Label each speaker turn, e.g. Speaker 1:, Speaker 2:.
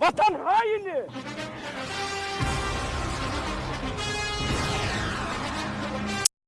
Speaker 1: Vatan haini!